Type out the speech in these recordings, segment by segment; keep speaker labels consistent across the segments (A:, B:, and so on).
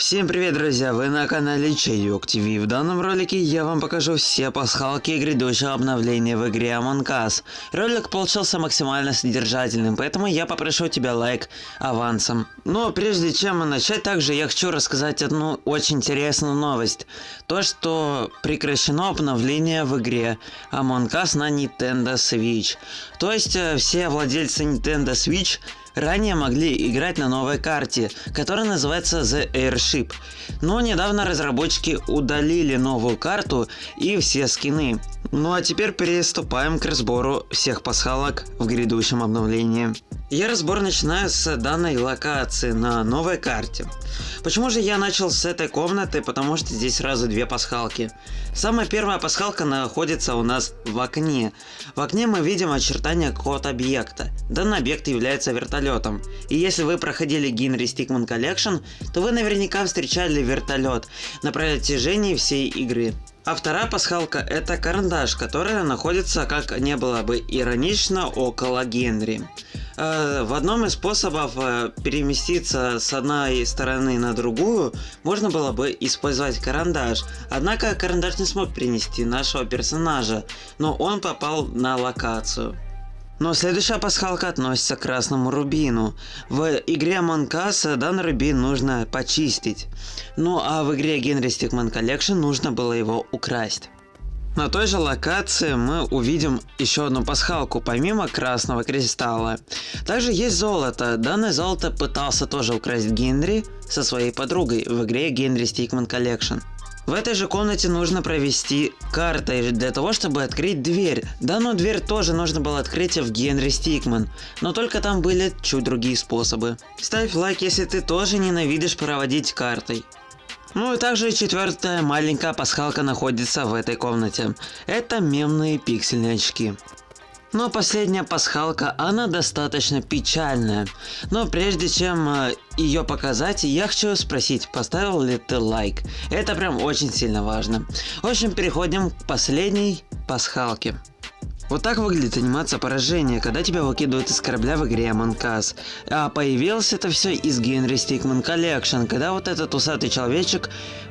A: Всем привет, друзья! Вы на канале Чайок ТВ. В данном ролике я вам покажу все пасхалки грядущего обновления в игре Among Us. Ролик получился максимально содержательным, поэтому я попрошу тебя лайк авансом. Но прежде чем начать, также я хочу рассказать одну очень интересную новость. То, что прекращено обновление в игре Among Us на Nintendo Switch. То есть э, все владельцы Nintendo Switch ранее могли играть на новой карте, которая называется The Airship. Но недавно разработчики удалили новую карту и все скины. Ну а теперь приступаем к разбору всех пасхалок в грядущем обновлении. Я разбор начинаю с данной локации на новой карте. Почему же я начал с этой комнаты? Потому что здесь сразу две пасхалки. Самая первая пасхалка находится у нас в окне. В окне мы видим очертания какого-то объекта. Данный объект является вертолетом. И если вы проходили Генри Stickman Collection, то вы наверняка встречали вертолет на протяжении всей игры. А вторая пасхалка это карандаш, которая находится, как не было бы иронично, около Генри. Э, в одном из способов э, переместиться с одной стороны на другую можно было бы использовать карандаш. Однако карандаш не смог перенести нашего персонажа, но он попал на локацию. Но следующая пасхалка относится к красному рубину. В игре Us данный рубин нужно почистить. Ну а в игре Генри Stickman Collection нужно было его украсть. На той же локации мы увидим еще одну пасхалку, помимо красного кристалла. Также есть золото. Данное золото пытался тоже украсть Генри со своей подругой в игре Генри Stickman Collection. В этой же комнате нужно провести картой для того, чтобы открыть дверь. Данную дверь тоже нужно было открыть в Генри Стикман, но только там были чуть другие способы. Ставь лайк, если ты тоже ненавидишь проводить картой. Ну и также четвертая маленькая пасхалка находится в этой комнате. Это мемные пиксельные очки. Но последняя пасхалка, она достаточно печальная. Но прежде чем э, ее показать, я хочу спросить, поставил ли ты лайк? Это прям очень сильно важно. В общем, переходим к последней пасхалке. Вот так выглядит анимация поражения, когда тебя выкидывают из корабля в игре Among Us. А появилось это все из Генри Stickman Collection, когда вот этот усатый человечек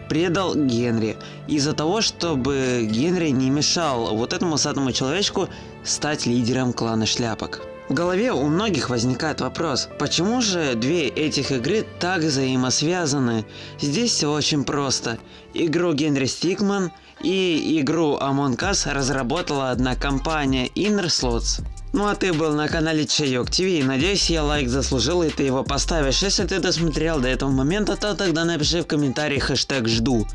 A: предал Генри. Из-за того, чтобы Генри не мешал вот этому усатому человечку стать лидером клана шляпок. В голове у многих возникает вопрос, почему же две этих игры так взаимосвязаны? Здесь все очень просто. Игру Генри Стикман и игру Among Us разработала одна компания Inner Slots. Ну а ты был на канале Чайок ТВ, надеюсь я лайк заслужил и ты его поставишь. Если ты досмотрел до этого момента, то тогда напиши в комментариях хэштег жду.